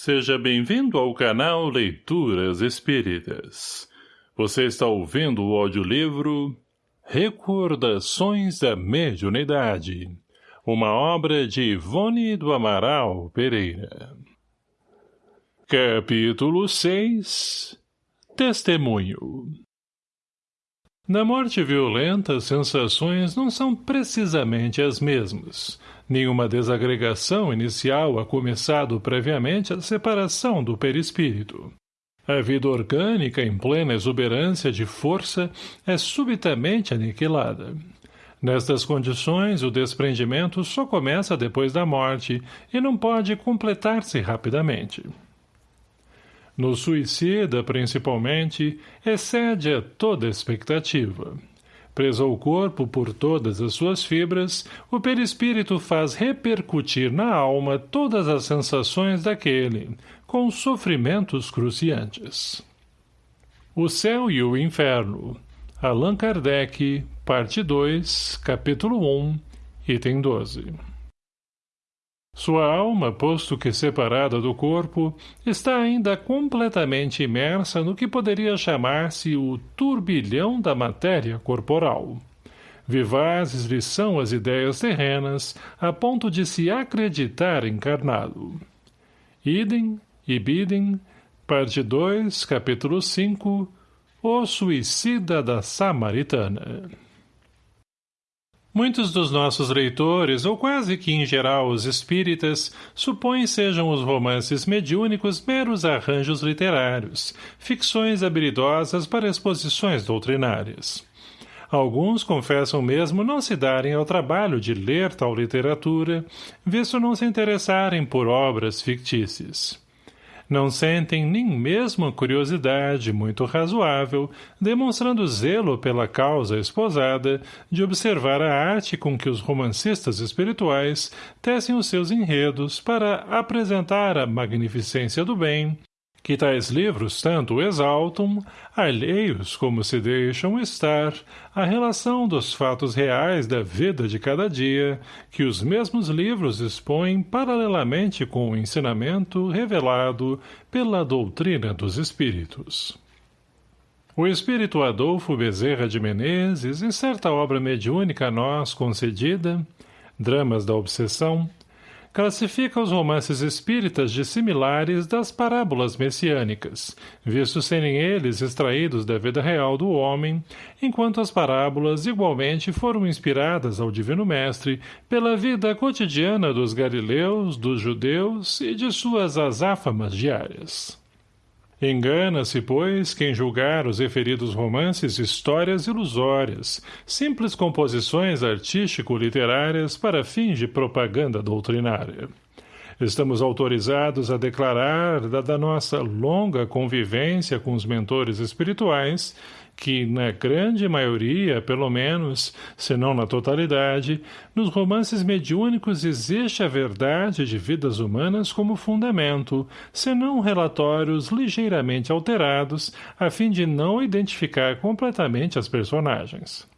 Seja bem-vindo ao canal Leituras Espíritas. Você está ouvindo o audiolivro Recordações da Mediunidade, uma obra de Ivone do Amaral Pereira. Capítulo 6 Testemunho Na morte violenta, as sensações não são precisamente as mesmas, Nenhuma desagregação inicial ha começado previamente a separação do perispírito. A vida orgânica, em plena exuberância de força, é subitamente aniquilada. Nestas condições, o desprendimento só começa depois da morte e não pode completar-se rapidamente. No suicida, principalmente, excede a toda expectativa. Preso ao corpo por todas as suas fibras, o perispírito faz repercutir na alma todas as sensações daquele, com sofrimentos cruciantes. O Céu e o Inferno Allan Kardec, parte 2, capítulo 1, item 12 sua alma, posto que separada do corpo, está ainda completamente imersa no que poderia chamar-se o turbilhão da matéria corporal. Vivazes lhe são as ideias terrenas, a ponto de se acreditar encarnado. Idem, Ibidem, parte 2, capítulo 5, O Suicida da Samaritana. Muitos dos nossos leitores, ou quase que em geral os espíritas, supõem sejam os romances mediúnicos meros arranjos literários, ficções habilidosas para exposições doutrinárias. Alguns confessam mesmo não se darem ao trabalho de ler tal literatura, visto não se interessarem por obras fictícias não sentem nem mesmo curiosidade muito razoável, demonstrando zelo pela causa esposada, de observar a arte com que os romancistas espirituais tecem os seus enredos para apresentar a magnificência do bem, que tais livros tanto exaltam, alheios como se deixam estar, a relação dos fatos reais da vida de cada dia, que os mesmos livros expõem paralelamente com o ensinamento revelado pela doutrina dos espíritos. O espírito Adolfo Bezerra de Menezes, em certa obra mediúnica a nós concedida, Dramas da Obsessão, classifica os romances espíritas de similares das parábolas messiânicas, visto serem eles extraídos da vida real do homem, enquanto as parábolas igualmente foram inspiradas ao Divino Mestre pela vida cotidiana dos galileus, dos judeus e de suas azáfamas diárias. Engana-se, pois, quem julgar os referidos romances histórias ilusórias, simples composições artístico-literárias para fins de propaganda doutrinária. Estamos autorizados a declarar, dada nossa longa convivência com os mentores espirituais, que, na grande maioria, pelo menos, se não na totalidade, nos romances mediúnicos existe a verdade de vidas humanas como fundamento, senão relatórios ligeiramente alterados, a fim de não identificar completamente as personagens.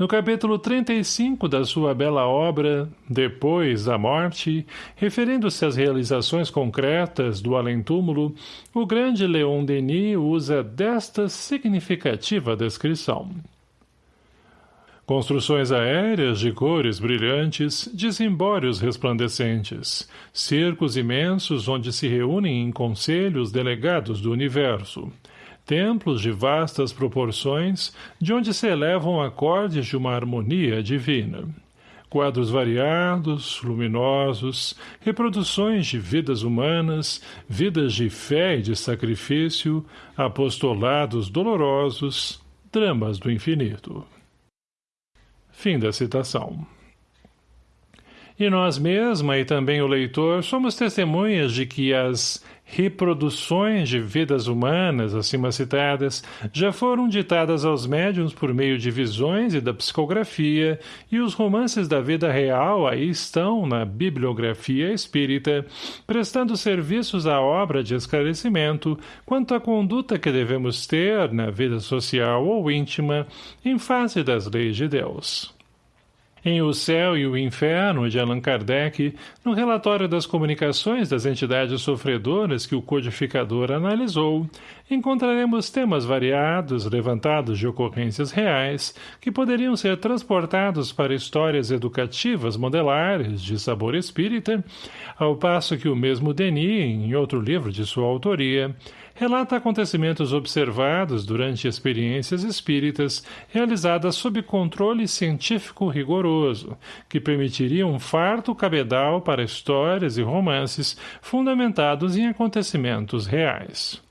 No capítulo 35 da sua bela obra, Depois da Morte, referindo-se às realizações concretas do além-túmulo, o grande Leon Denis usa desta significativa descrição. Construções aéreas de cores brilhantes, desemboros resplandecentes, cercos imensos onde se reúnem em conselhos delegados do universo, templos de vastas proporções, de onde se elevam acordes de uma harmonia divina. Quadros variados, luminosos, reproduções de vidas humanas, vidas de fé e de sacrifício, apostolados dolorosos, dramas do infinito. Fim da citação. E nós mesma e também o leitor somos testemunhas de que as reproduções de vidas humanas acima citadas já foram ditadas aos médiums por meio de visões e da psicografia, e os romances da vida real aí estão na bibliografia espírita, prestando serviços à obra de esclarecimento quanto à conduta que devemos ter na vida social ou íntima em face das leis de Deus. Em O Céu e o Inferno, de Allan Kardec, no relatório das comunicações das entidades sofredoras que o codificador analisou, encontraremos temas variados levantados de ocorrências reais que poderiam ser transportados para histórias educativas modelares de sabor espírita, ao passo que o mesmo Denis, em outro livro de sua autoria, relata acontecimentos observados durante experiências espíritas realizadas sob controle científico rigoroso, que permitiriam um farto cabedal para histórias e romances fundamentados em acontecimentos reais.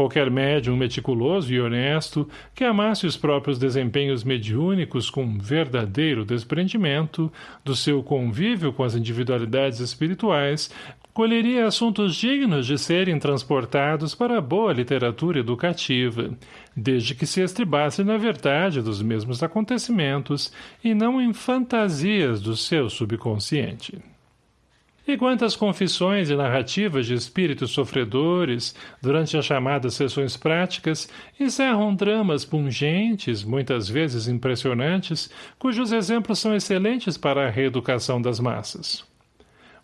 Qualquer médium meticuloso e honesto que amasse os próprios desempenhos mediúnicos com verdadeiro desprendimento do seu convívio com as individualidades espirituais colheria assuntos dignos de serem transportados para a boa literatura educativa, desde que se estribasse na verdade dos mesmos acontecimentos e não em fantasias do seu subconsciente. E quantas confissões e narrativas de espíritos sofredores, durante as chamadas sessões práticas, encerram dramas pungentes, muitas vezes impressionantes, cujos exemplos são excelentes para a reeducação das massas.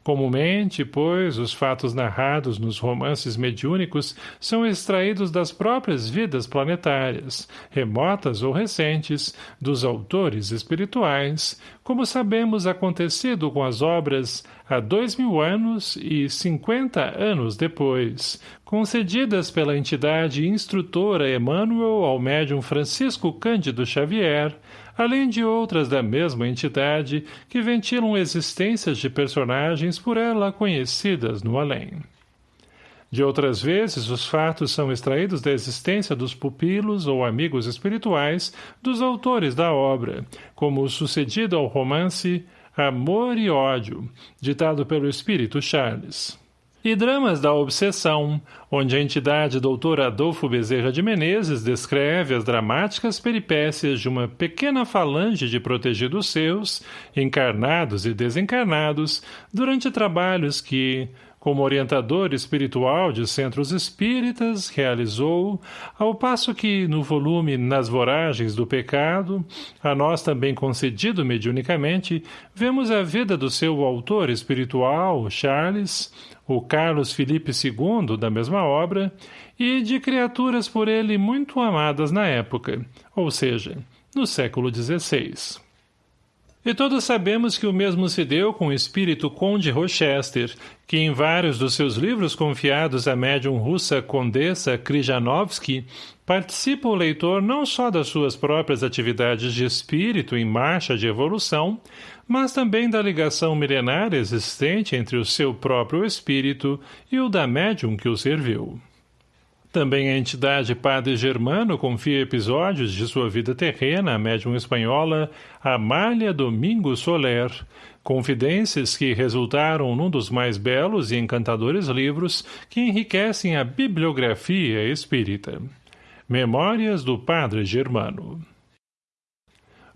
Comumente, pois, os fatos narrados nos romances mediúnicos são extraídos das próprias vidas planetárias, remotas ou recentes, dos autores espirituais, como sabemos acontecido com as obras há dois mil anos e cinquenta anos depois, concedidas pela entidade instrutora Emmanuel ao médium Francisco Cândido Xavier, além de outras da mesma entidade que ventilam existências de personagens por ela conhecidas no além. De outras vezes, os fatos são extraídos da existência dos pupilos ou amigos espirituais dos autores da obra, como o sucedido ao romance Amor e Ódio, ditado pelo espírito Charles e Dramas da Obsessão, onde a entidade Dr. Adolfo Bezerra de Menezes descreve as dramáticas peripécias de uma pequena falange de protegidos seus, encarnados e desencarnados, durante trabalhos que, como orientador espiritual de centros espíritas, realizou, ao passo que, no volume Nas Voragens do Pecado, a nós também concedido mediunicamente, vemos a vida do seu autor espiritual, Charles, o Carlos Felipe II, da mesma obra, e de criaturas por ele muito amadas na época, ou seja, no século XVI. E todos sabemos que o mesmo se deu com o espírito Conde Rochester, que em vários dos seus livros confiados à médium russa Condessa Krijanovsky, participa o leitor não só das suas próprias atividades de espírito em marcha de evolução, mas também da ligação milenária existente entre o seu próprio espírito e o da médium que o serviu. Também a entidade Padre Germano confia episódios de sua vida terrena à médium espanhola Amália Domingo Soler, confidências que resultaram num dos mais belos e encantadores livros que enriquecem a bibliografia espírita. Memórias do Padre Germano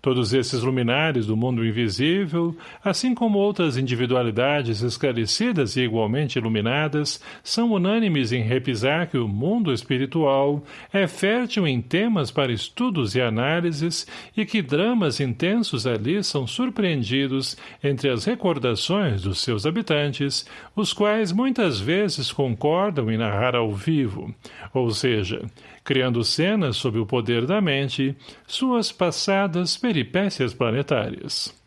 Todos esses luminares do mundo invisível, assim como outras individualidades esclarecidas e igualmente iluminadas, são unânimes em repisar que o mundo espiritual é fértil em temas para estudos e análises e que dramas intensos ali são surpreendidos entre as recordações dos seus habitantes, os quais muitas vezes concordam em narrar ao vivo, ou seja, criando cenas sob o poder da mente, suas passadas peripécias planetárias.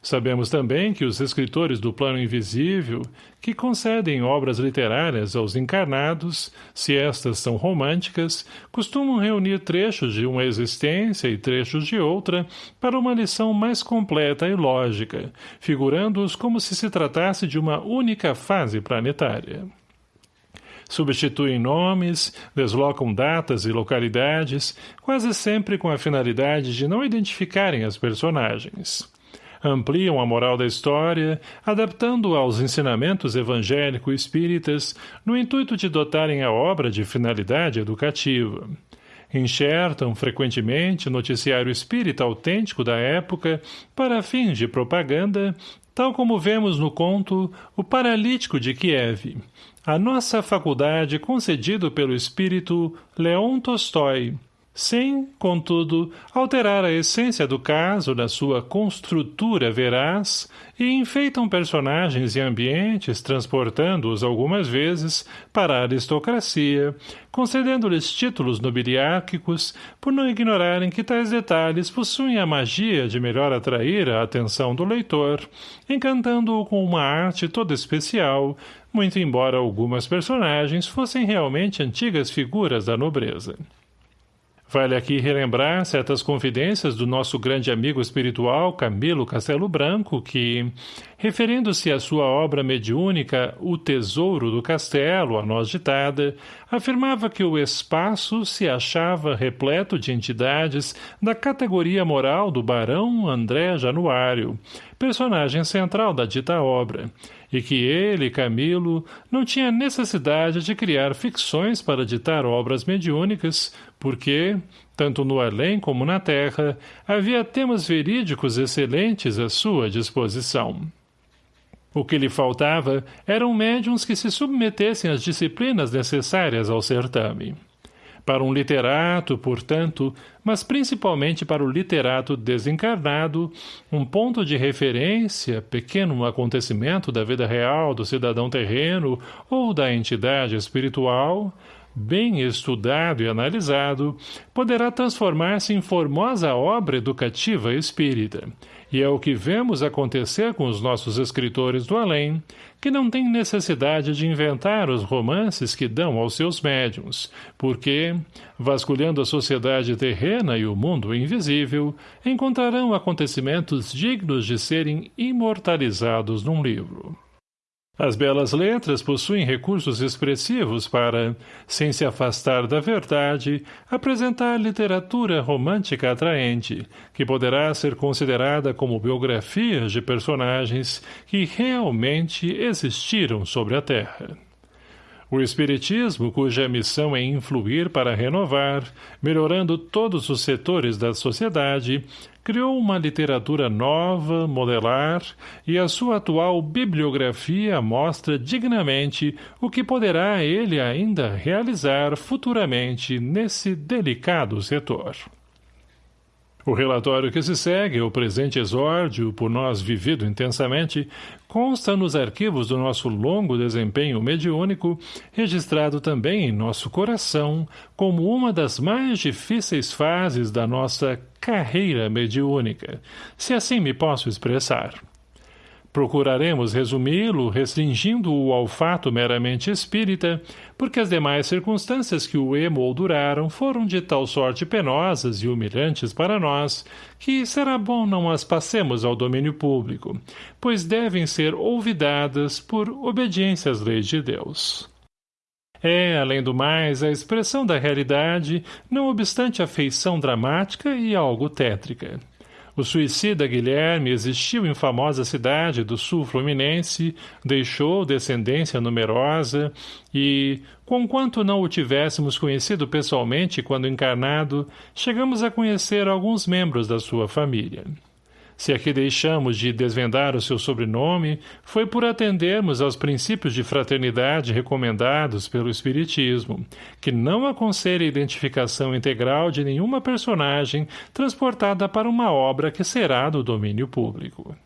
Sabemos também que os escritores do plano invisível, que concedem obras literárias aos encarnados, se estas são românticas, costumam reunir trechos de uma existência e trechos de outra para uma lição mais completa e lógica, figurando-os como se se tratasse de uma única fase planetária substituem nomes, deslocam datas e localidades, quase sempre com a finalidade de não identificarem as personagens. Ampliam a moral da história, adaptando-a aos ensinamentos evangélico-espíritas, no intuito de dotarem a obra de finalidade educativa. Enxertam, frequentemente, noticiário espírita autêntico da época para fins de propaganda, tal como vemos no conto O Paralítico de Kiev, a nossa faculdade concedido pelo espírito Leon Tolstói, sem, contudo, alterar a essência do caso na sua construtura veraz e enfeitam personagens e ambientes transportando-os algumas vezes para a aristocracia, concedendo-lhes títulos nobiliárquicos por não ignorarem que tais detalhes possuem a magia de melhor atrair a atenção do leitor, encantando-o com uma arte toda especial, muito embora algumas personagens fossem realmente antigas figuras da nobreza. Vale aqui relembrar certas confidências do nosso grande amigo espiritual Camilo Castelo Branco, que, referindo-se à sua obra mediúnica O Tesouro do Castelo, a nós ditada, afirmava que o espaço se achava repleto de entidades da categoria moral do barão André Januário, personagem central da dita obra, e que ele, Camilo, não tinha necessidade de criar ficções para ditar obras mediúnicas, porque, tanto no além como na terra, havia temas verídicos excelentes à sua disposição. O que lhe faltava eram médiums que se submetessem às disciplinas necessárias ao certame. Para um literato, portanto, mas principalmente para o literato desencarnado, um ponto de referência, pequeno acontecimento da vida real do cidadão terreno ou da entidade espiritual, bem estudado e analisado, poderá transformar-se em formosa obra educativa espírita. E é o que vemos acontecer com os nossos escritores do além, que não têm necessidade de inventar os romances que dão aos seus médiums, porque, vasculhando a sociedade terrena e o mundo invisível, encontrarão acontecimentos dignos de serem imortalizados num livro. As belas letras possuem recursos expressivos para, sem se afastar da verdade, apresentar literatura romântica atraente, que poderá ser considerada como biografias de personagens que realmente existiram sobre a Terra. O Espiritismo, cuja missão é influir para renovar, melhorando todos os setores da sociedade, criou uma literatura nova, modelar, e a sua atual bibliografia mostra dignamente o que poderá ele ainda realizar futuramente nesse delicado setor. O relatório que se segue, o presente exórdio, por nós vivido intensamente, consta nos arquivos do nosso longo desempenho mediúnico, registrado também em nosso coração, como uma das mais difíceis fases da nossa carreira mediúnica, se assim me posso expressar. Procuraremos resumi-lo, restringindo-o ao fato meramente espírita, porque as demais circunstâncias que o emolduraram foram de tal sorte penosas e humilhantes para nós, que será bom não as passemos ao domínio público, pois devem ser olvidadas por obediência às leis de Deus. É, além do mais, a expressão da realidade, não obstante a feição dramática e algo tétrica. O suicida Guilherme existiu em famosa cidade do sul fluminense, deixou descendência numerosa e, conquanto não o tivéssemos conhecido pessoalmente quando encarnado, chegamos a conhecer alguns membros da sua família. Se aqui deixamos de desvendar o seu sobrenome, foi por atendermos aos princípios de fraternidade recomendados pelo Espiritismo, que não aconselha a identificação integral de nenhuma personagem transportada para uma obra que será do domínio público.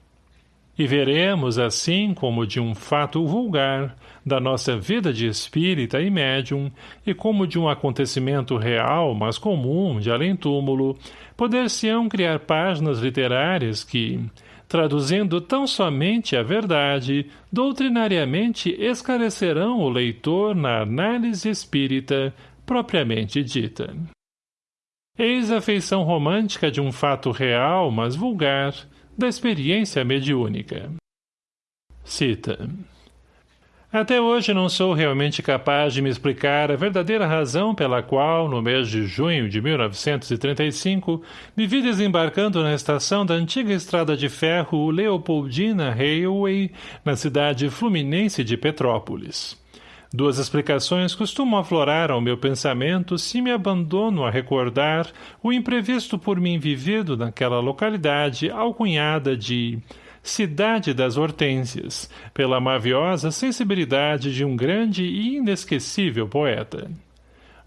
E veremos, assim como de um fato vulgar, da nossa vida de espírita e médium, e como de um acontecimento real, mas comum, de além-túmulo, poder-se-ão criar páginas literárias que, traduzindo tão somente a verdade, doutrinariamente esclarecerão o leitor na análise espírita propriamente dita. Eis a feição romântica de um fato real, mas vulgar, da experiência mediúnica. Cita. Até hoje não sou realmente capaz de me explicar a verdadeira razão pela qual, no mês de junho de 1935, me vi desembarcando na estação da antiga estrada de ferro Leopoldina Railway, na cidade fluminense de Petrópolis. Duas explicações costumam aflorar ao meu pensamento se me abandono a recordar o imprevisto por mim vivido naquela localidade alcunhada de Cidade das Hortênsias, pela maviosa sensibilidade de um grande e inesquecível poeta.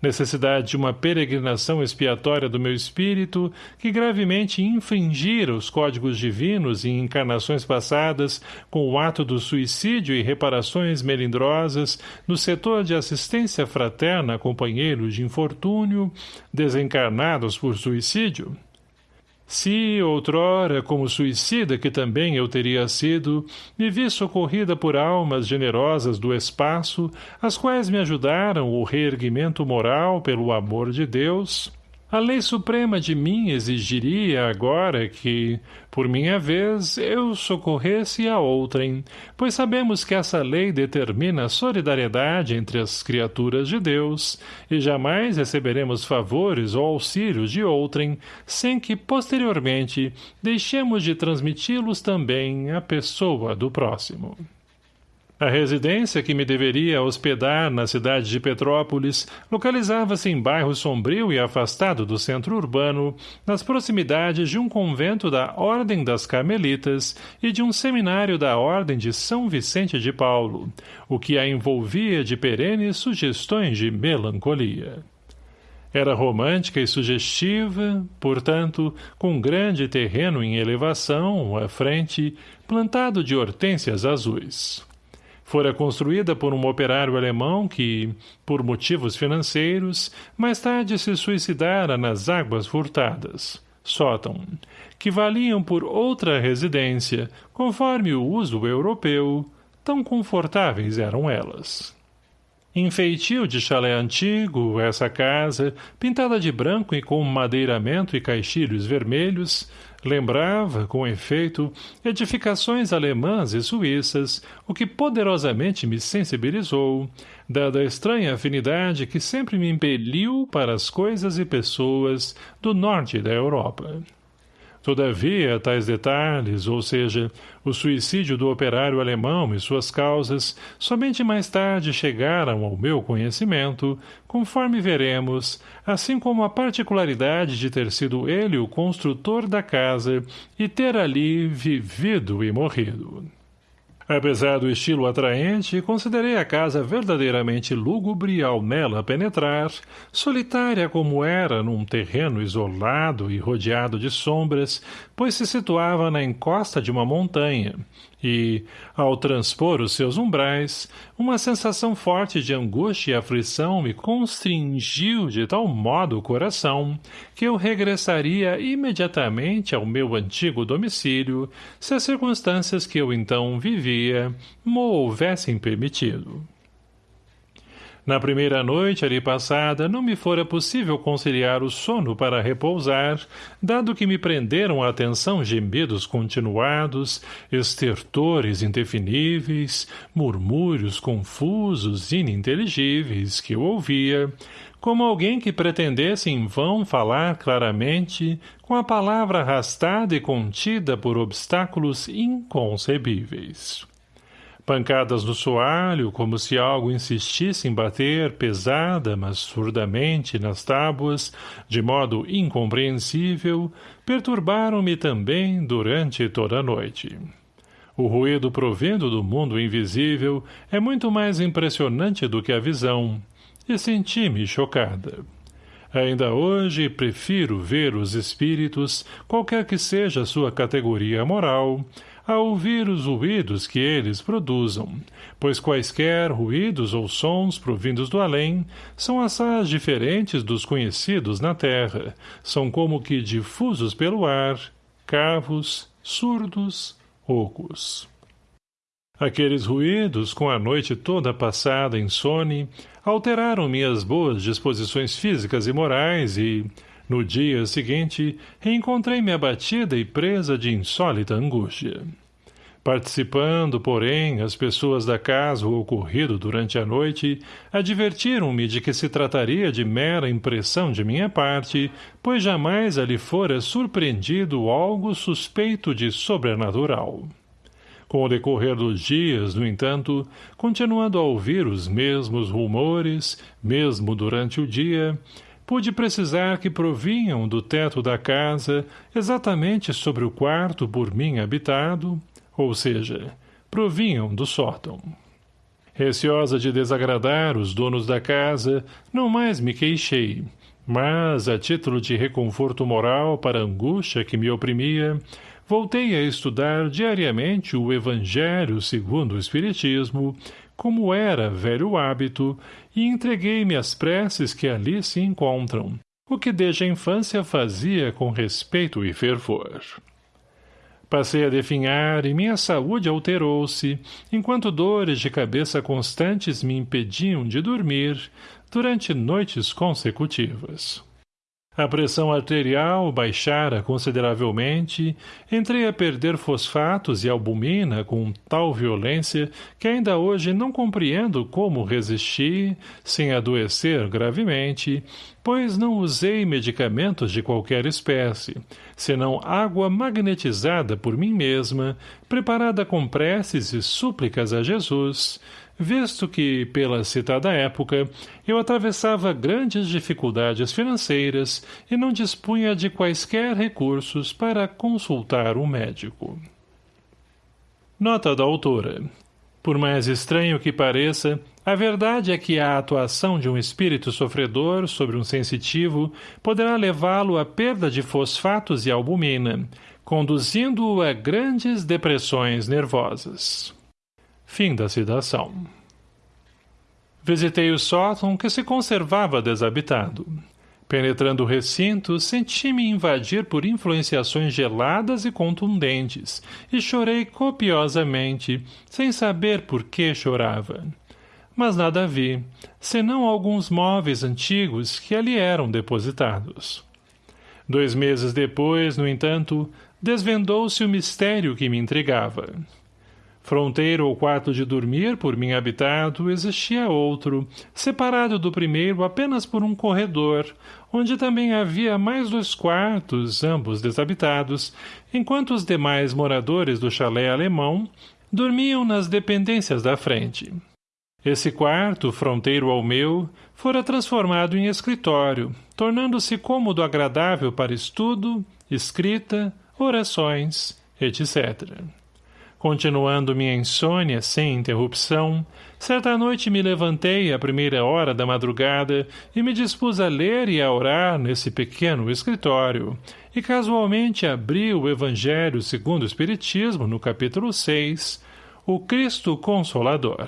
Necessidade de uma peregrinação expiatória do meu espírito que gravemente infringira os códigos divinos em encarnações passadas com o ato do suicídio e reparações melindrosas no setor de assistência fraterna a companheiros de infortúnio desencarnados por suicídio? Se, outrora, como suicida que também eu teria sido, me vi socorrida por almas generosas do espaço, as quais me ajudaram o reerguimento moral pelo amor de Deus, a lei suprema de mim exigiria agora que, por minha vez, eu socorresse a outrem, pois sabemos que essa lei determina a solidariedade entre as criaturas de Deus, e jamais receberemos favores ou auxílios de outrem, sem que, posteriormente, deixemos de transmiti-los também à pessoa do próximo. A residência que me deveria hospedar na cidade de Petrópolis localizava-se em bairro sombrio e afastado do centro urbano, nas proximidades de um convento da Ordem das Carmelitas e de um seminário da Ordem de São Vicente de Paulo, o que a envolvia de perenes sugestões de melancolia. Era romântica e sugestiva, portanto, com grande terreno em elevação, à frente, plantado de hortênsias azuis. Fora construída por um operário alemão que, por motivos financeiros, mais tarde se suicidara nas águas furtadas, sótão, que valiam por outra residência, conforme o uso europeu, tão confortáveis eram elas. Enfeitio de chalé antigo, essa casa, pintada de branco e com madeiramento e caixilhos vermelhos, Lembrava, com efeito, edificações alemãs e suíças, o que poderosamente me sensibilizou, dada a estranha afinidade que sempre me impeliu para as coisas e pessoas do norte da Europa. Todavia, tais detalhes, ou seja, o suicídio do operário alemão e suas causas, somente mais tarde chegaram ao meu conhecimento, conforme veremos, assim como a particularidade de ter sido ele o construtor da casa e ter ali vivido e morrido. Apesar do estilo atraente, considerei a casa verdadeiramente lúgubre ao nela penetrar, solitária como era num terreno isolado e rodeado de sombras, pois se situava na encosta de uma montanha, e, ao transpor os seus umbrais, uma sensação forte de angústia e aflição me constringiu de tal modo o coração que eu regressaria imediatamente ao meu antigo domicílio se as circunstâncias que eu então vivia mo houvessem permitido. Na primeira noite ali passada, não me fora possível conciliar o sono para repousar, dado que me prenderam a atenção gemidos continuados, estertores indefiníveis, murmúrios confusos, ininteligíveis, que eu ouvia, como alguém que pretendesse em vão falar claramente, com a palavra arrastada e contida por obstáculos inconcebíveis. Pancadas no soalho, como se algo insistisse em bater pesada, mas surdamente nas tábuas, de modo incompreensível, perturbaram-me também durante toda a noite. O ruído provindo do mundo invisível é muito mais impressionante do que a visão, e senti-me chocada. Ainda hoje prefiro ver os espíritos, qualquer que seja sua categoria moral, a ouvir os ruídos que eles produzam, pois quaisquer ruídos ou sons provindos do além são assaz diferentes dos conhecidos na terra, são como que difusos pelo ar, cavos, surdos, ocos. Aqueles ruídos, com a noite toda passada em sono, alteraram minhas boas disposições físicas e morais e, no dia seguinte, reencontrei-me abatida e presa de insólita angústia. Participando, porém, as pessoas da casa o ocorrido durante a noite advertiram-me de que se trataria de mera impressão de minha parte, pois jamais ali fora surpreendido algo suspeito de sobrenatural. Com o decorrer dos dias, no entanto, continuando a ouvir os mesmos rumores, mesmo durante o dia, pude precisar que provinham do teto da casa, exatamente sobre o quarto por mim habitado, ou seja, provinham do sótão. Receosa de desagradar os donos da casa, não mais me queixei, mas, a título de reconforto moral para a angústia que me oprimia, voltei a estudar diariamente o Evangelho segundo o Espiritismo, como era velho hábito, e entreguei-me às preces que ali se encontram, o que desde a infância fazia com respeito e fervor. Passei a definhar e minha saúde alterou-se, enquanto dores de cabeça constantes me impediam de dormir durante noites consecutivas. A pressão arterial baixara consideravelmente, entrei a perder fosfatos e albumina com tal violência que ainda hoje não compreendo como resisti, sem adoecer gravemente, pois não usei medicamentos de qualquer espécie, senão água magnetizada por mim mesma, preparada com preces e súplicas a Jesus, visto que, pela citada época, eu atravessava grandes dificuldades financeiras e não dispunha de quaisquer recursos para consultar um médico. Nota da autora. Por mais estranho que pareça, a verdade é que a atuação de um espírito sofredor sobre um sensitivo poderá levá-lo à perda de fosfatos e albumina, conduzindo-o a grandes depressões nervosas. Fim da citação. Visitei o sótão que se conservava desabitado. Penetrando o recinto, senti-me invadir por influenciações geladas e contundentes, e chorei copiosamente, sem saber por que chorava. Mas nada vi, senão alguns móveis antigos que ali eram depositados. Dois meses depois, no entanto, desvendou-se o mistério que me intrigava. Fronteiro ao quarto de dormir por mim habitado, existia outro, separado do primeiro apenas por um corredor, onde também havia mais dois quartos, ambos desabitados, enquanto os demais moradores do chalé alemão dormiam nas dependências da frente. Esse quarto, fronteiro ao meu, fora transformado em escritório, tornando-se cômodo agradável para estudo, escrita, orações, etc. Continuando minha insônia sem interrupção, certa noite me levantei à primeira hora da madrugada e me dispus a ler e a orar nesse pequeno escritório, e casualmente abri o Evangelho segundo o Espiritismo no capítulo 6, o Cristo Consolador.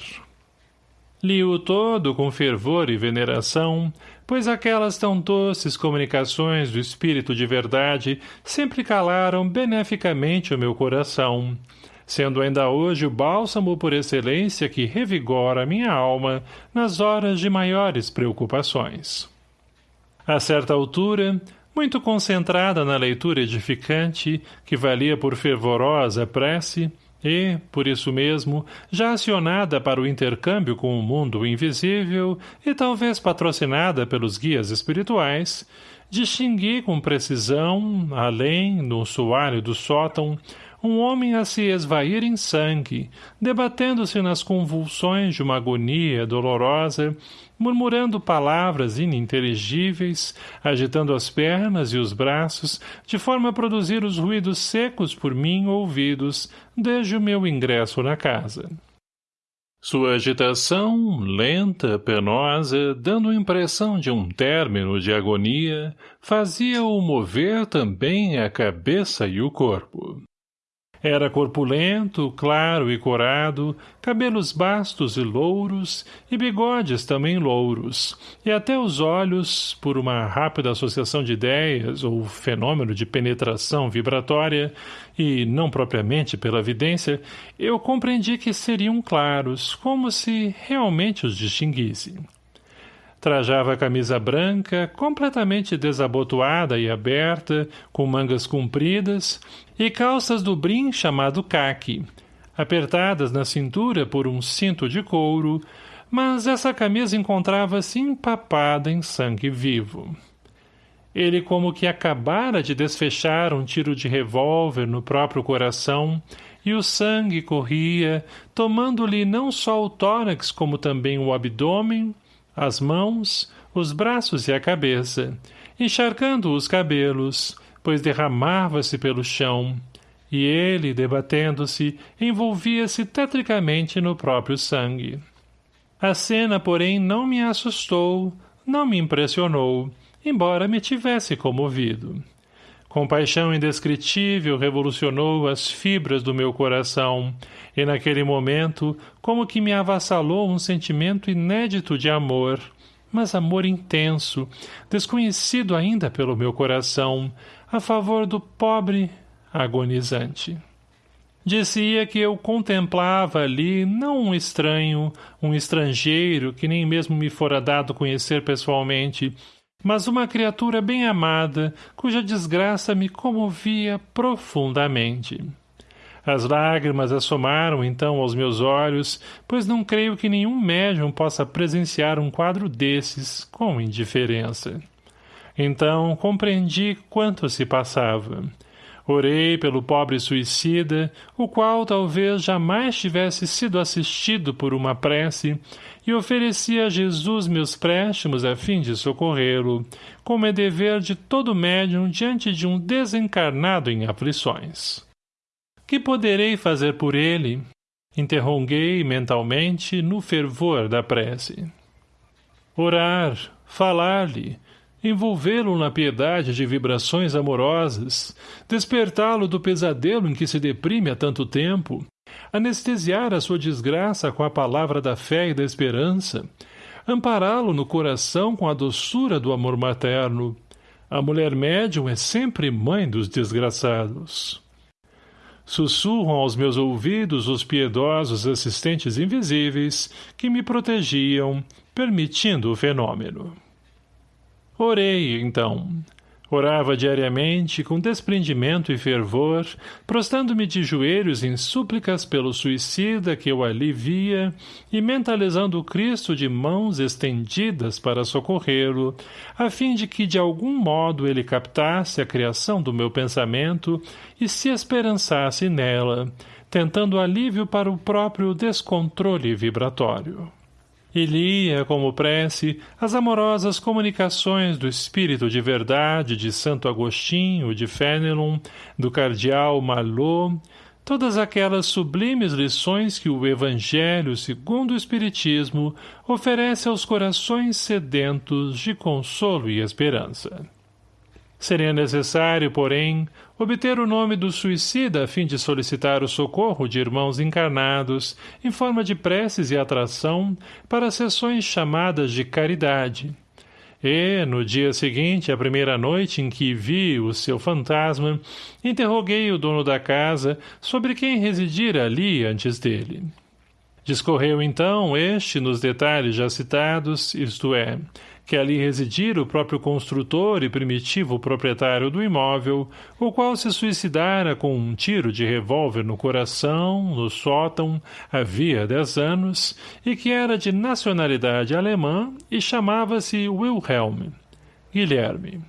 Li-o todo com fervor e veneração, pois aquelas tão doces comunicações do Espírito de verdade sempre calaram beneficamente o meu coração, sendo ainda hoje o bálsamo por excelência que revigora minha alma nas horas de maiores preocupações. A certa altura, muito concentrada na leitura edificante, que valia por fervorosa prece, e, por isso mesmo, já acionada para o intercâmbio com o mundo invisível e talvez patrocinada pelos guias espirituais, distingui com precisão, além, no soalho do sótão, um homem a se esvair em sangue, debatendo-se nas convulsões de uma agonia dolorosa, murmurando palavras ininteligíveis, agitando as pernas e os braços, de forma a produzir os ruídos secos por mim ouvidos desde o meu ingresso na casa. Sua agitação, lenta, penosa, dando impressão de um término de agonia, fazia-o mover também a cabeça e o corpo. Era corpulento, claro e corado, cabelos bastos e louros, e bigodes também louros, e até os olhos, por uma rápida associação de ideias ou fenômeno de penetração vibratória, e não propriamente pela vidência, eu compreendi que seriam claros, como se realmente os distinguisse. Trajava camisa branca, completamente desabotoada e aberta, com mangas compridas, e calças do brim chamado caque, apertadas na cintura por um cinto de couro, mas essa camisa encontrava-se empapada em sangue vivo. Ele como que acabara de desfechar um tiro de revólver no próprio coração, e o sangue corria, tomando-lhe não só o tórax como também o abdômen, as mãos, os braços e a cabeça, encharcando os cabelos, pois derramava-se pelo chão, e ele, debatendo-se, envolvia-se tetricamente no próprio sangue. A cena, porém, não me assustou, não me impressionou, embora me tivesse comovido. Compaixão indescritível revolucionou as fibras do meu coração, e naquele momento, como que me avassalou um sentimento inédito de amor, mas amor intenso, desconhecido ainda pelo meu coração, a favor do pobre agonizante. Dizia que eu contemplava ali não um estranho, um estrangeiro que nem mesmo me fora dado conhecer pessoalmente, mas uma criatura bem amada, cuja desgraça me comovia profundamente. As lágrimas assomaram então aos meus olhos, pois não creio que nenhum médium possa presenciar um quadro desses com indiferença. Então compreendi quanto se passava. Orei pelo pobre suicida, o qual talvez jamais tivesse sido assistido por uma prece, e ofereci a Jesus meus préstimos a fim de socorrê-lo, como é dever de todo médium diante de um desencarnado em aflições. Que poderei fazer por ele? Interroguei mentalmente no fervor da prece. Orar, falar-lhe, envolvê-lo na piedade de vibrações amorosas, despertá-lo do pesadelo em que se deprime há tanto tempo, anestesiar a sua desgraça com a palavra da fé e da esperança, ampará-lo no coração com a doçura do amor materno. A mulher médium é sempre mãe dos desgraçados. Sussurram aos meus ouvidos os piedosos assistentes invisíveis que me protegiam, permitindo o fenômeno. Orei, então. Orava diariamente, com desprendimento e fervor, prostando-me de joelhos em súplicas pelo suicida que eu ali via e mentalizando o Cristo de mãos estendidas para socorrê-lo, a fim de que de algum modo ele captasse a criação do meu pensamento e se esperançasse nela, tentando alívio para o próprio descontrole vibratório. E lia, como prece, as amorosas comunicações do Espírito de Verdade de Santo Agostinho, de Fenelon, do Cardeal Malot, todas aquelas sublimes lições que o Evangelho, segundo o Espiritismo, oferece aos corações sedentos de consolo e esperança. Seria necessário, porém, obter o nome do suicida a fim de solicitar o socorro de irmãos encarnados, em forma de preces e atração, para sessões chamadas de caridade. E, no dia seguinte, a primeira noite em que vi o seu fantasma, interroguei o dono da casa sobre quem residira ali antes dele. Discorreu então este nos detalhes já citados, isto é, que ali residira o próprio construtor e primitivo proprietário do imóvel, o qual se suicidara com um tiro de revólver no coração, no sótão, havia dez anos, e que era de nacionalidade alemã e chamava-se Wilhelm, Guilherme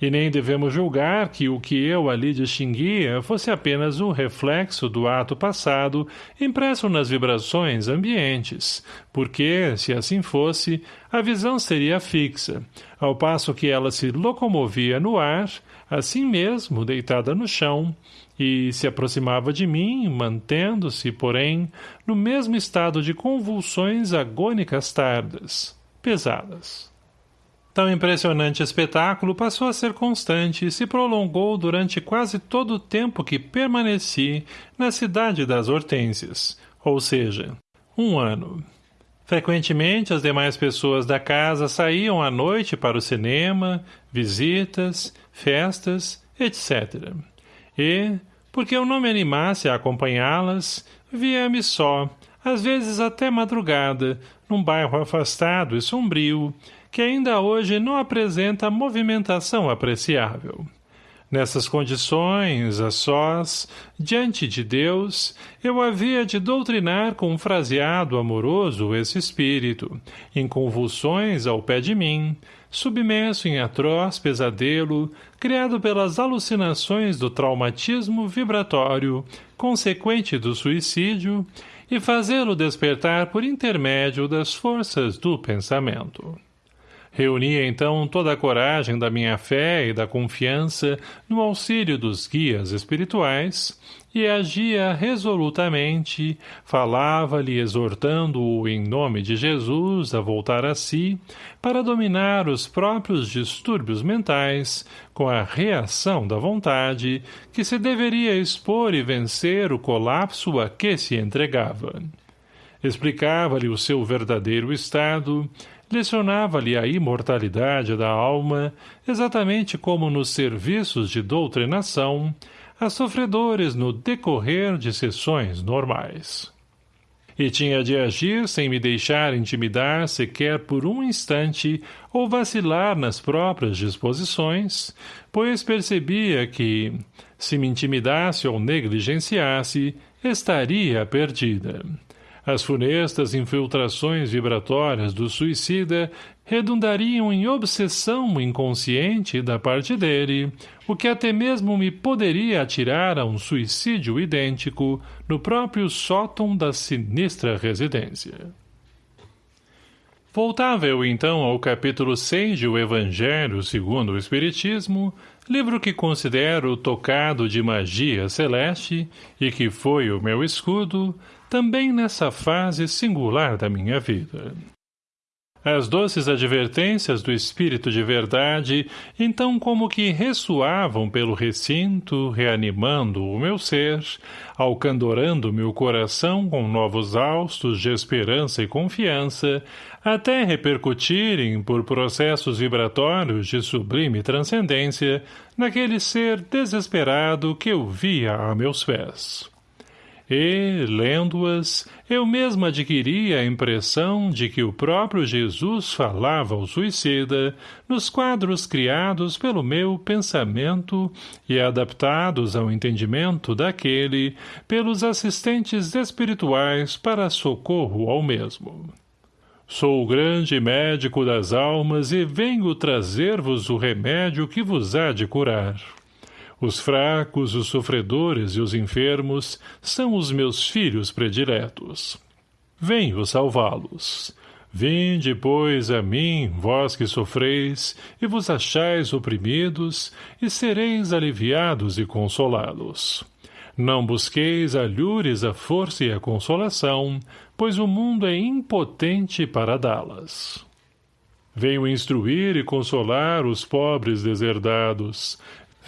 e nem devemos julgar que o que eu ali distinguia fosse apenas um reflexo do ato passado impresso nas vibrações ambientes, porque, se assim fosse, a visão seria fixa, ao passo que ela se locomovia no ar, assim mesmo deitada no chão, e se aproximava de mim, mantendo-se, porém, no mesmo estado de convulsões agônicas tardas, pesadas. Tão impressionante espetáculo passou a ser constante e se prolongou durante quase todo o tempo que permaneci na cidade das Hortênsias, ou seja, um ano. Frequentemente as demais pessoas da casa saíam à noite para o cinema, visitas, festas, etc. E, porque eu não me animasse a acompanhá-las, via-me só, às vezes até madrugada, num bairro afastado e sombrio, que ainda hoje não apresenta movimentação apreciável. Nessas condições, a sós, diante de Deus, eu havia de doutrinar com um fraseado amoroso esse espírito, em convulsões ao pé de mim, submerso em atroz pesadelo, criado pelas alucinações do traumatismo vibratório, consequente do suicídio, e fazê-lo despertar por intermédio das forças do pensamento. Reunia então toda a coragem da minha fé e da confiança no auxílio dos guias espirituais e agia resolutamente, falava-lhe exortando-o em nome de Jesus a voltar a si, para dominar os próprios distúrbios mentais, com a reação da vontade, que se deveria expor e vencer o colapso a que se entregava. Explicava-lhe o seu verdadeiro estado, lecionava-lhe a imortalidade da alma, exatamente como nos serviços de doutrinação, a sofredores no decorrer de sessões normais. E tinha de agir sem me deixar intimidar sequer por um instante ou vacilar nas próprias disposições, pois percebia que, se me intimidasse ou negligenciasse, estaria perdida. As funestas infiltrações vibratórias do suicida redundariam em obsessão inconsciente da parte dele, o que até mesmo me poderia atirar a um suicídio idêntico no próprio sótão da sinistra residência. Voltava eu então ao capítulo 6 de O Evangelho segundo o Espiritismo, livro que considero tocado de magia celeste e que foi o meu escudo, também nessa fase singular da minha vida. As doces advertências do Espírito de Verdade, então como que ressoavam pelo recinto, reanimando o meu ser, alcandorando meu coração com novos haustos de esperança e confiança, até repercutirem por processos vibratórios de sublime transcendência naquele ser desesperado que eu via a meus pés e, lendo-as, eu mesmo adquiri a impressão de que o próprio Jesus falava ao suicida nos quadros criados pelo meu pensamento e adaptados ao entendimento daquele pelos assistentes espirituais para socorro ao mesmo. Sou o grande médico das almas e venho trazer-vos o remédio que vos há de curar. Os fracos, os sofredores e os enfermos são os meus filhos prediletos. Venho salvá-los. Vinde, pois, a mim, vós que sofreis, e vos achais oprimidos, e sereis aliviados e consolados. Não busqueis alhures a força e a consolação, pois o mundo é impotente para dá-las. Venho instruir e consolar os pobres deserdados,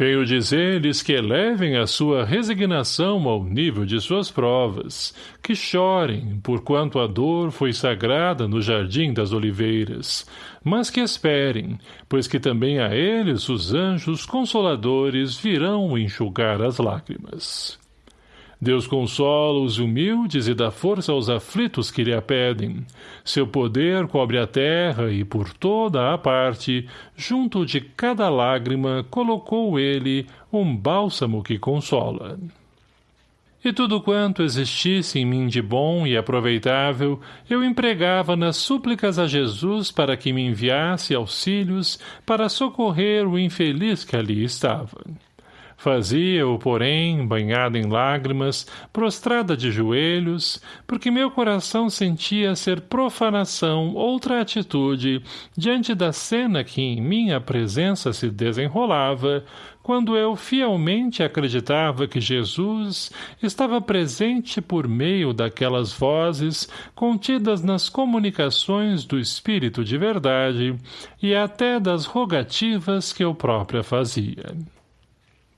Veio dizer-lhes que elevem a sua resignação ao nível de suas provas, que chorem, porquanto a dor foi sagrada no jardim das oliveiras, mas que esperem, pois que também a eles os anjos consoladores virão enxugar as lágrimas. Deus consola os humildes e dá força aos aflitos que lhe a pedem. Seu poder cobre a terra e por toda a parte, junto de cada lágrima, colocou ele um bálsamo que consola. E tudo quanto existisse em mim de bom e aproveitável, eu empregava nas súplicas a Jesus para que me enviasse auxílios para socorrer o infeliz que ali estava. Fazia-o, porém, banhada em lágrimas, prostrada de joelhos, porque meu coração sentia ser profanação outra atitude diante da cena que em minha presença se desenrolava, quando eu fielmente acreditava que Jesus estava presente por meio daquelas vozes contidas nas comunicações do Espírito de verdade e até das rogativas que eu própria fazia.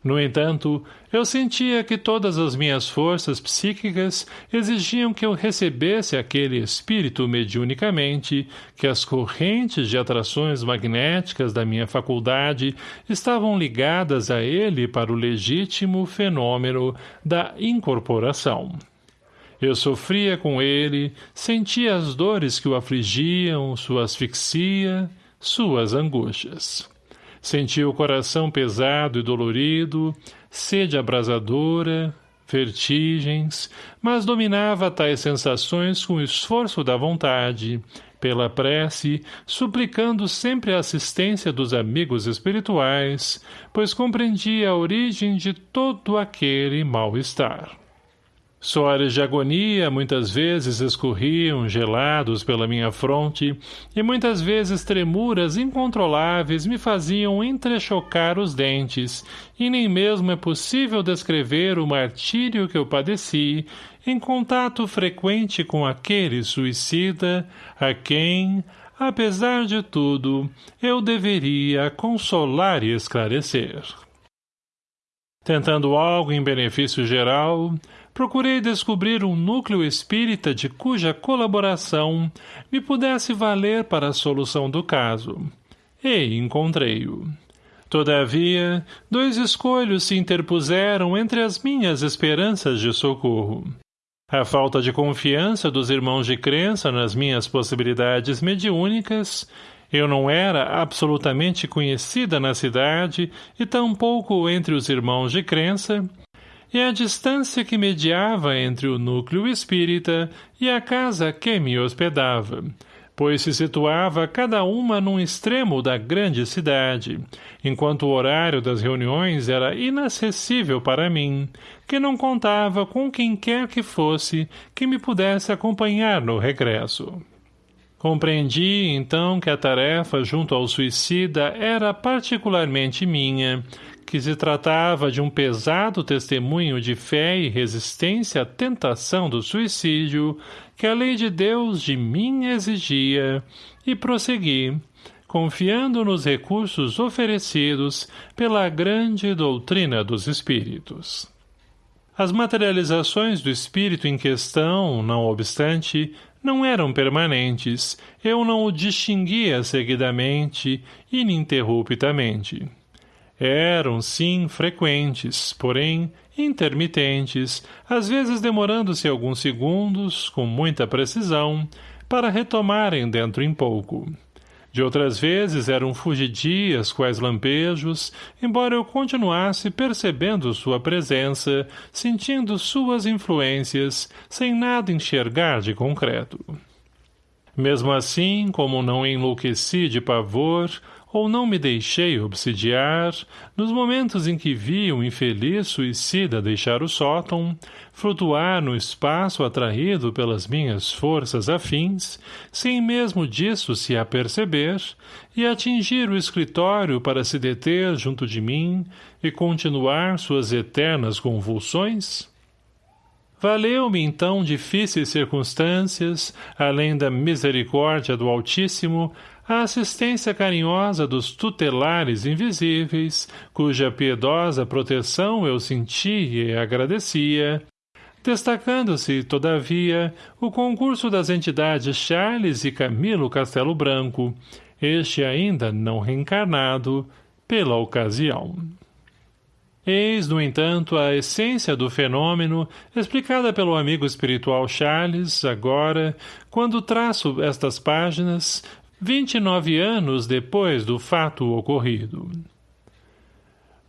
No entanto, eu sentia que todas as minhas forças psíquicas exigiam que eu recebesse aquele espírito mediunicamente, que as correntes de atrações magnéticas da minha faculdade estavam ligadas a ele para o legítimo fenômeno da incorporação. Eu sofria com ele, sentia as dores que o afligiam, sua asfixia, suas angústias. Sentia o coração pesado e dolorido, sede abrasadora, vertigens, mas dominava tais sensações com o esforço da vontade, pela prece, suplicando sempre a assistência dos amigos espirituais, pois compreendia a origem de todo aquele mal-estar. Suores de agonia muitas vezes escorriam gelados pela minha fronte e muitas vezes tremuras incontroláveis me faziam entrechocar os dentes e nem mesmo é possível descrever o martírio que eu padeci em contato frequente com aquele suicida a quem, apesar de tudo, eu deveria consolar e esclarecer. Tentando algo em benefício geral, procurei descobrir um núcleo espírita de cuja colaboração me pudesse valer para a solução do caso. E encontrei-o. Todavia, dois escolhos se interpuseram entre as minhas esperanças de socorro. A falta de confiança dos irmãos de crença nas minhas possibilidades mediúnicas eu não era absolutamente conhecida na cidade e tampouco entre os irmãos de crença, e a distância que mediava entre o núcleo espírita e a casa que me hospedava, pois se situava cada uma num extremo da grande cidade, enquanto o horário das reuniões era inacessível para mim, que não contava com quem quer que fosse que me pudesse acompanhar no regresso. Compreendi, então, que a tarefa junto ao suicida era particularmente minha, que se tratava de um pesado testemunho de fé e resistência à tentação do suicídio que a lei de Deus de mim exigia, e prossegui, confiando nos recursos oferecidos pela grande doutrina dos espíritos. As materializações do espírito em questão, não obstante, não eram permanentes, eu não o distinguia seguidamente, ininterruptamente. Eram, sim, frequentes, porém, intermitentes, às vezes demorando-se alguns segundos, com muita precisão, para retomarem dentro em pouco. De outras vezes eram fugidias quais lampejos, embora eu continuasse percebendo sua presença, sentindo suas influências, sem nada enxergar de concreto. Mesmo assim, como não enlouqueci de pavor, ou não me deixei obsidiar, nos momentos em que vi um infeliz suicida deixar o sótão, flutuar no espaço atraído pelas minhas forças afins, sem mesmo disso se aperceber, e atingir o escritório para se deter junto de mim e continuar suas eternas convulsões? Valeu-me então difíceis circunstâncias, além da misericórdia do Altíssimo, a assistência carinhosa dos tutelares invisíveis, cuja piedosa proteção eu sentia e agradecia, destacando-se, todavia, o concurso das entidades Charles e Camilo Castelo Branco, este ainda não reencarnado, pela ocasião. Eis, no entanto, a essência do fenômeno, explicada pelo amigo espiritual Charles, agora, quando traço estas páginas, 29 anos depois do fato ocorrido.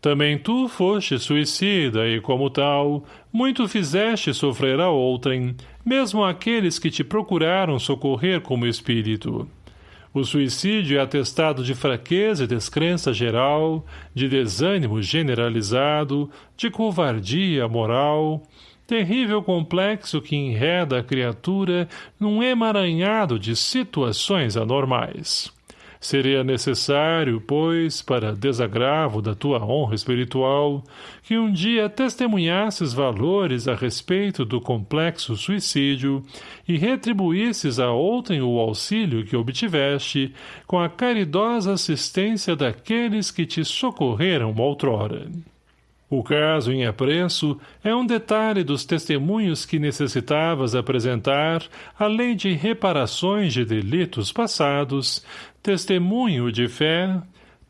Também tu foste suicida e, como tal, muito fizeste sofrer a outrem, mesmo aqueles que te procuraram socorrer como espírito. O suicídio é atestado de fraqueza e descrença geral, de desânimo generalizado, de covardia moral, terrível complexo que enreda a criatura num emaranhado de situações anormais. Seria necessário, pois, para desagravo da tua honra espiritual, que um dia testemunhasses valores a respeito do complexo suicídio e retribuísses a outrem o auxílio que obtiveste com a caridosa assistência daqueles que te socorreram outrora. O caso em apreço é um detalhe dos testemunhos que necessitavas apresentar, além de reparações de delitos passados, testemunho de fé,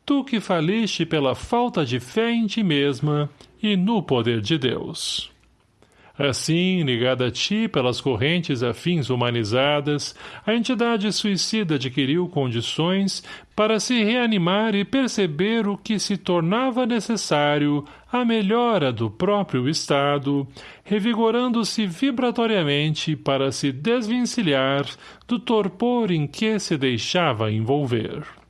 tu que faliste pela falta de fé em ti mesma e no poder de Deus. Assim, ligada a ti pelas correntes afins humanizadas, a entidade suicida adquiriu condições para se reanimar e perceber o que se tornava necessário a melhora do próprio estado, revigorando-se vibratoriamente para se desvencilhar do torpor em que se deixava envolver.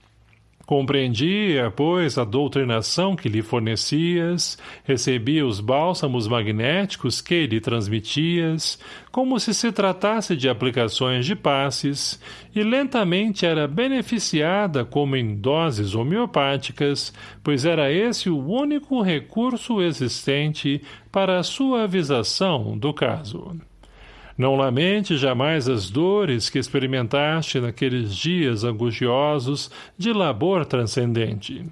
Compreendia, pois, a doutrinação que lhe fornecias, recebia os bálsamos magnéticos que lhe transmitias, como se se tratasse de aplicações de passes, e lentamente era beneficiada como em doses homeopáticas, pois era esse o único recurso existente para a suavização do caso. Não lamente jamais as dores que experimentaste naqueles dias angustiosos de labor transcendente.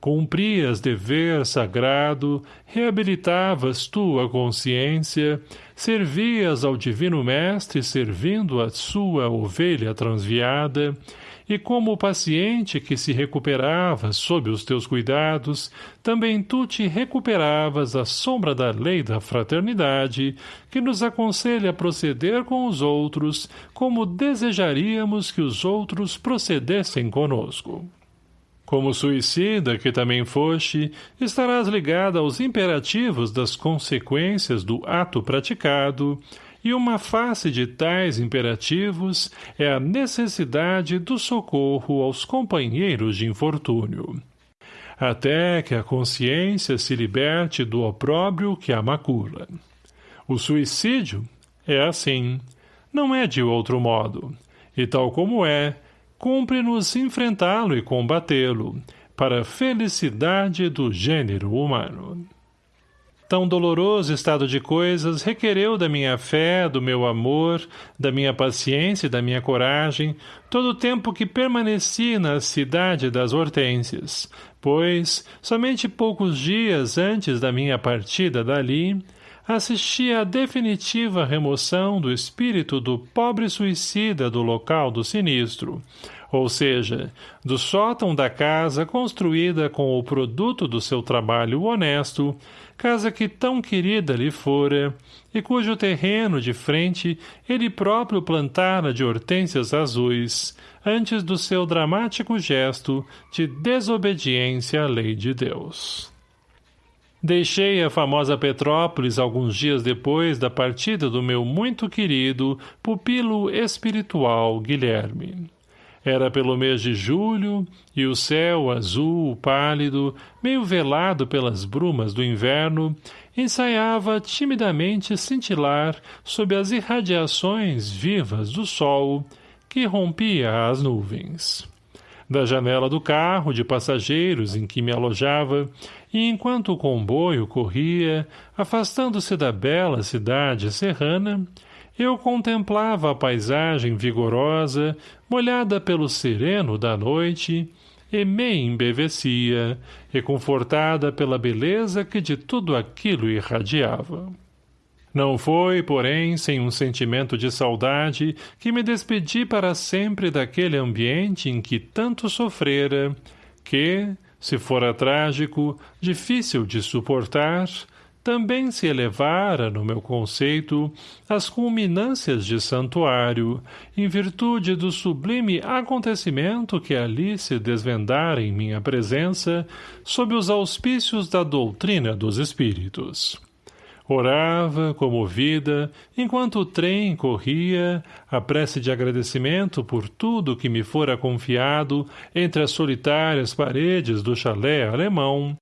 Cumprias dever sagrado, reabilitavas tua consciência, servias ao Divino Mestre servindo a sua ovelha transviada, e como o paciente que se recuperava sob os teus cuidados, também tu te recuperavas à sombra da lei da fraternidade, que nos aconselha a proceder com os outros como desejaríamos que os outros procedessem conosco. Como suicida que também foste, estarás ligada aos imperativos das consequências do ato praticado, e uma face de tais imperativos é a necessidade do socorro aos companheiros de infortúnio. Até que a consciência se liberte do opróbrio que a macula. O suicídio é assim, não é de outro modo, e tal como é, cumpre-nos enfrentá-lo e combatê-lo, para a felicidade do gênero humano. Tão doloroso estado de coisas requereu da minha fé, do meu amor, da minha paciência e da minha coragem, todo o tempo que permaneci na cidade das hortênsias, pois, somente poucos dias antes da minha partida dali, assisti à definitiva remoção do espírito do pobre suicida do local do sinistro, ou seja, do sótão da casa construída com o produto do seu trabalho honesto, casa que tão querida lhe fora, e cujo terreno de frente ele próprio plantara de hortênsias azuis, antes do seu dramático gesto de desobediência à lei de Deus. Deixei a famosa Petrópolis alguns dias depois da partida do meu muito querido pupilo espiritual Guilherme. Era pelo mês de julho, e o céu azul, pálido, meio velado pelas brumas do inverno, ensaiava timidamente cintilar sob as irradiações vivas do sol que rompia as nuvens. Da janela do carro de passageiros em que me alojava, e enquanto o comboio corria, afastando-se da bela cidade serrana, eu contemplava a paisagem vigorosa, molhada pelo sereno da noite, e me embevecia, reconfortada pela beleza que de tudo aquilo irradiava. Não foi, porém, sem um sentimento de saudade que me despedi para sempre daquele ambiente em que tanto sofrera, que, se fora trágico, difícil de suportar, também se elevara, no meu conceito, às culminâncias de santuário, em virtude do sublime acontecimento que ali se desvendara em minha presença, sob os auspícios da doutrina dos espíritos. Orava, comovida, enquanto o trem corria, a prece de agradecimento por tudo que me fora confiado entre as solitárias paredes do chalé alemão,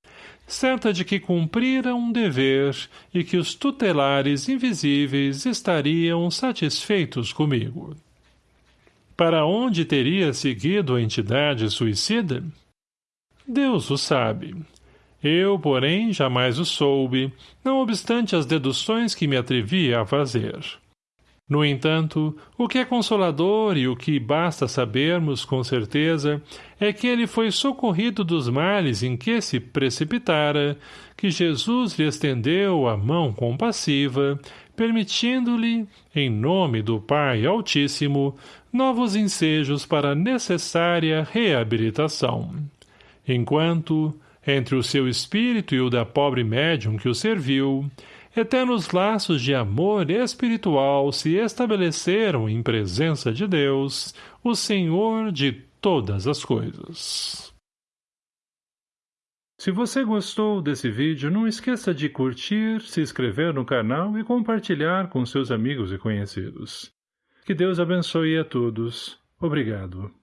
certa de que cumprira um dever e que os tutelares invisíveis estariam satisfeitos comigo. Para onde teria seguido a entidade suicida? Deus o sabe. Eu, porém, jamais o soube, não obstante as deduções que me atrevia a fazer. No entanto, o que é consolador e o que basta sabermos com certeza é que ele foi socorrido dos males em que se precipitara, que Jesus lhe estendeu a mão compassiva, permitindo-lhe, em nome do Pai Altíssimo, novos ensejos para a necessária reabilitação. Enquanto, entre o seu espírito e o da pobre médium que o serviu, eternos laços de amor espiritual se estabeleceram em presença de Deus, o Senhor de todas as coisas. Se você gostou desse vídeo, não esqueça de curtir, se inscrever no canal e compartilhar com seus amigos e conhecidos. Que Deus abençoe a todos. Obrigado.